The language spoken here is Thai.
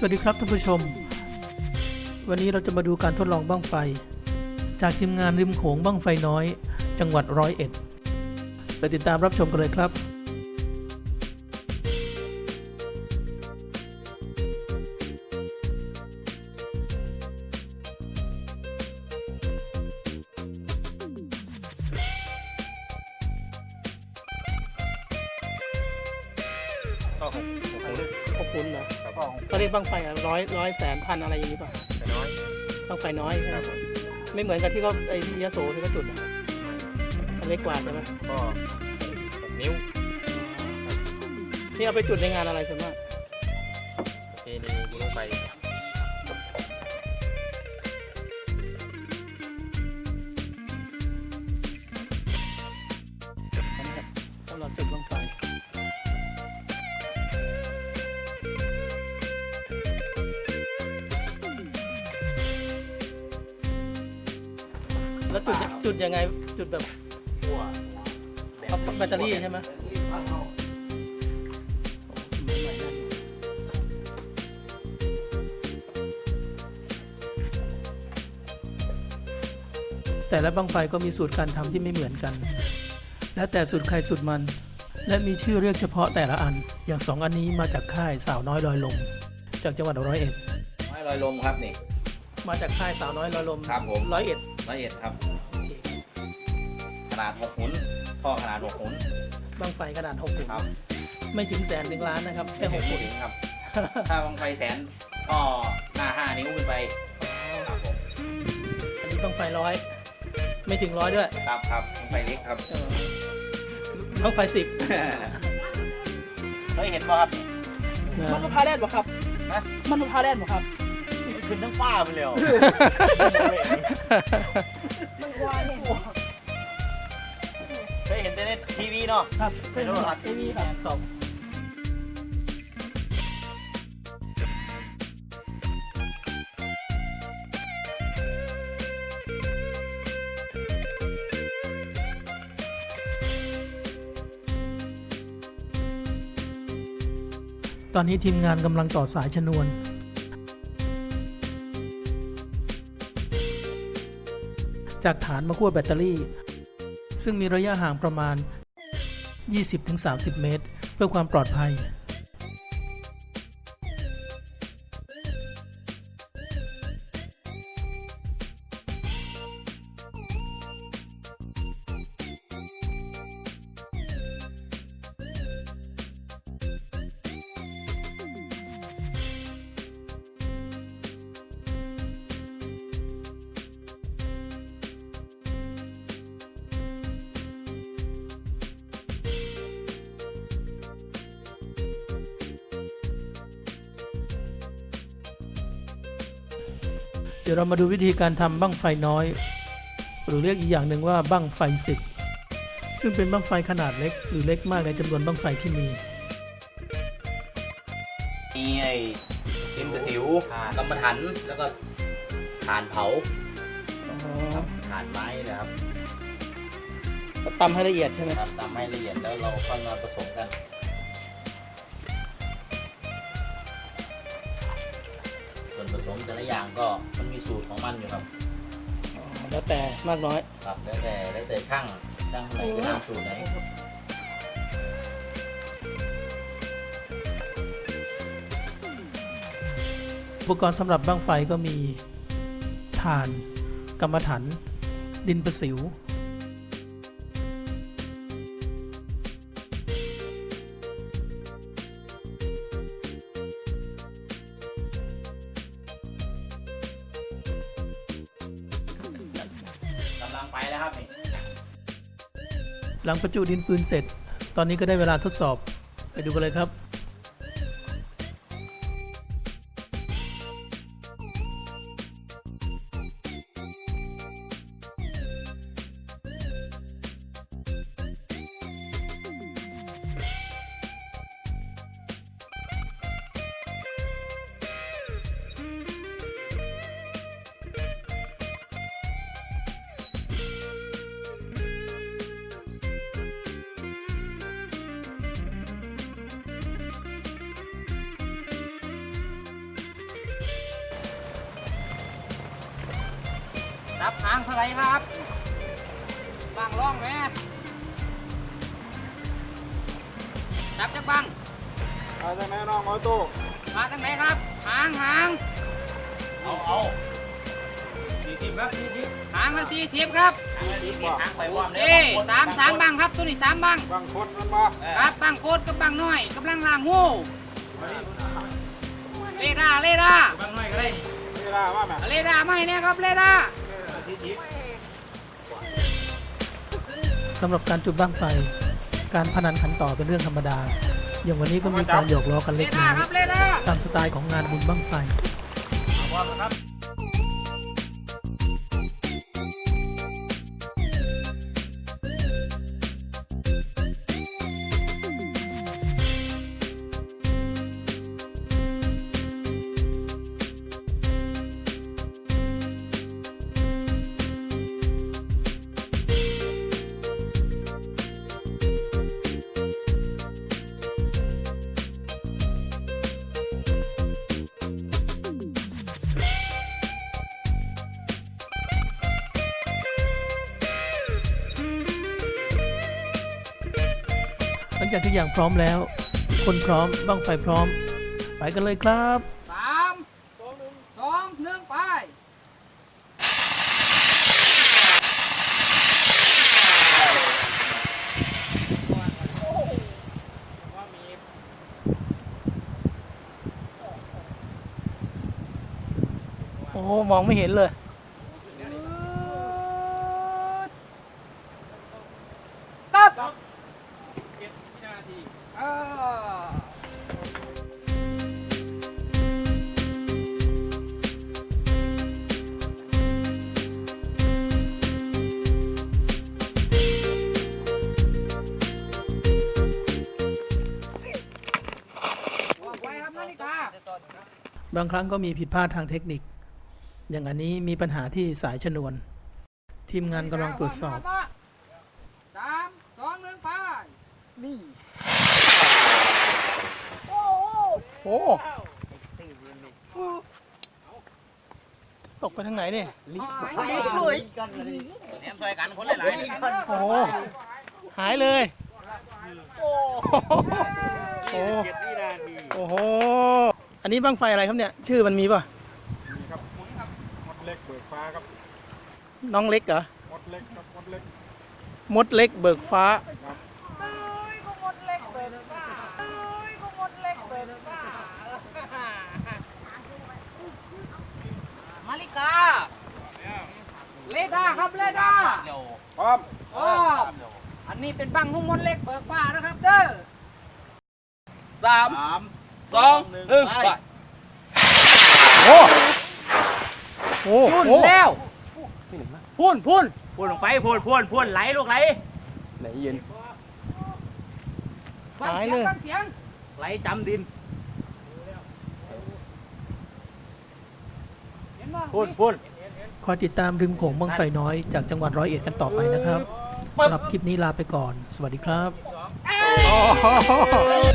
สวัสดีครับท่านผู้ชม วันนี้เราจะมาดูการทดลองบั้งไฟ จากทีมงานริมโขงบั้งไฟน้อย จังหวัดร้อยเอ็ดไปติดตามรับชมกันเลยครับก็ของของลึกขอบคุณนะ แล้วก็ของก็เรียกบั้งไฟร้อยร้อยแสนพันอะไรอย่างนี้ป่ะไปน้อยบั้งไฟน้อยใช่ไหคมรับผมไม่เหมือนกับที่เขาไอ้ที่ยโสที่เขาจุดนะอันเล็กกว่าใช่ไหมก็หกนิ้วนี่เอาไปจุดในงานอะไรส่วนมาก แล้วจุดจุดยังไงจุดแบบหัวเอาแบตเตอรี่ใช่ไหมแต่ละบั้งไฟก็มีสูตรการทำที่ไม่เหมือนกัน แล้วแต่สูตรใครสูตรมัน และมีชื่อเรียกเฉพาะแต่ละอัน อย่างสองอันนี้มาจากค่ายสาวน้อยลอยลม จากจังหวัดร้อยเอ็ดไม้ลอยลมครับนี่ มาจากค่ายสาวน้อยลอยลมครับผมร้อยเอ็ด ละเอียดครับ ขนาดหกหุนท่อขนาดหกหุนบั้งไฟขนาดหกหุ่นครับไม่ถึงแสนถึงล้านนะครับแค่หกพูหุ่ดนถึงครับ ถ้าบางไฟแสนก็หน้าห้านิ้วขึ้นไปครับผมอันนี้ต้องไฟร้อยไม่ถึงร้อยด้วย ครับครับบางไฟเล็กครับเออต้องไฟสิบเคยเห็นป่ะครับมันลูกพาแรดบ่ครับฮะมันลูกพาแรดบ่ครับ ขึ้นทั้งฟ้าไปเลยเคยเห็นแต่ในทีวีเนาะครับเป็นโทรทัศน์ทีวีครับสองตอนนี้ทีมงานกำลังต่อสายชนวน จากฐานมาขั้วแบตเตอรี่ ซึ่งมีระยะห่างประมาณ 20-30 เมตร เพื่อความปลอดภัย ดี๋ยวเรามาดูวิธีการทำบั้งไฟน้อย หรือเรียกอีกอย่างหนึ่งว่าบั้งไฟสิบซึ่งเป็นบั้งไฟขนาดเล็ก หรือเล็กมากในจำนวนบั้งไฟที่มีมีไอ้ดินประสิวกำมะถันแล้วก็ถ่านเผาครับถ่านไม้นะครับตำให้ละเอียดใช่ไหมครับตามให้ละเอียดแล้วเราค่อยมาผสมกัน ส่วนผสมแต่ละอย่างก็มันมีสูตรของมันอยู่ครับแล้วแต่มากน้อยครับแล้วแต่แล้วแต่ช่างช่างไหนก็ตามสูตรไหนอุปกรณ์สำหรับบั้งไฟก็มีถ่านกรรมฐานดินประสิว ลังไปแล้วครับ หลังประจุดินปืนเสร็จ ตอนนี้ก็ได้เวลาทดสอบ ไปดูกันเลยครับ บหางเท่าไหรครับบังร่องไหมจับจักบังเอาใช่ไหมน้องมอตู้มาทางไหนครับ หางหางเอาเอาสี่สิบครับสี่สิบหางละสี่สิบครับทางละทีทางไปว่อมเอ้สามสามบังครับตัวนี้สามบังบางคนมันมาครับบังโคตรกับบังน้อยกำลังล่างงูเลดาเลดาบางหน่อยก็ได้เวลาว่าแม่เลดาไม่เนี่ยครับเลดา สี่สิบสำหรับการจุดบ้างไฟ การพนันขันต่อเป็นเรื่องธรรมดา อย่างวันนี้ก็มีการหยอกล้อกันเลเล็กดาน้อยครับเลดาตามสไตล์ของงานบุญบ้างไฟ ลังจากทุกอย่างพร้อมแล้ว คนพร้อมบ้างไฟพร้อม ไปกันเลยครับสามสองหนึ่งไปโอ้มองไม่เห็นเลย บางครั้งก็มีผิดพลาดทางเทคนิค อย่างอันนี้มีปัญหาที่สายชนวน ทีมงานกำลังตรวจสอบสามสองหนึ่งไปโอ้ตกไปทางไหนเนี่ยหายเลยแหนมซอยกันคนหลายโอ้โหหายเลยโอ้โหเจ็ดวินาทีโอ้โหอั นนี้บ้างไฟอะไรครับเนี่ย ชื่อมันมีป่ะนี่ครับหมุนครับมดเล็กเบิกฟ้าครับ น้องเล็กเหรอ มดเล็กครับ มดเล็ก มดเล็กเบิกฟ้ามาริกา เลดาครับเลดาเร็วพร้อมอ๋ออันนี้เป็นบังหุ้มมดเล็กเบิกฟ้านะครับเด้อสาม สองหนึ่งไปโอ้โหพุ่นโอ้โหแล้วพุ่นพุ่นพูดลงไปพูดพูดพูดไหลลูกไหลฟังเสียงฟังเสียงไหลจำดินเห็นบ่พูดพูดคอยติดตามริมโขงบ้างไฟน้อยจากจังหวัดร้อยเอ็ดกันต่อไปนะครับสำหรับคลิปนี้ลาไปก่อน สวัสดีครับเอ้ย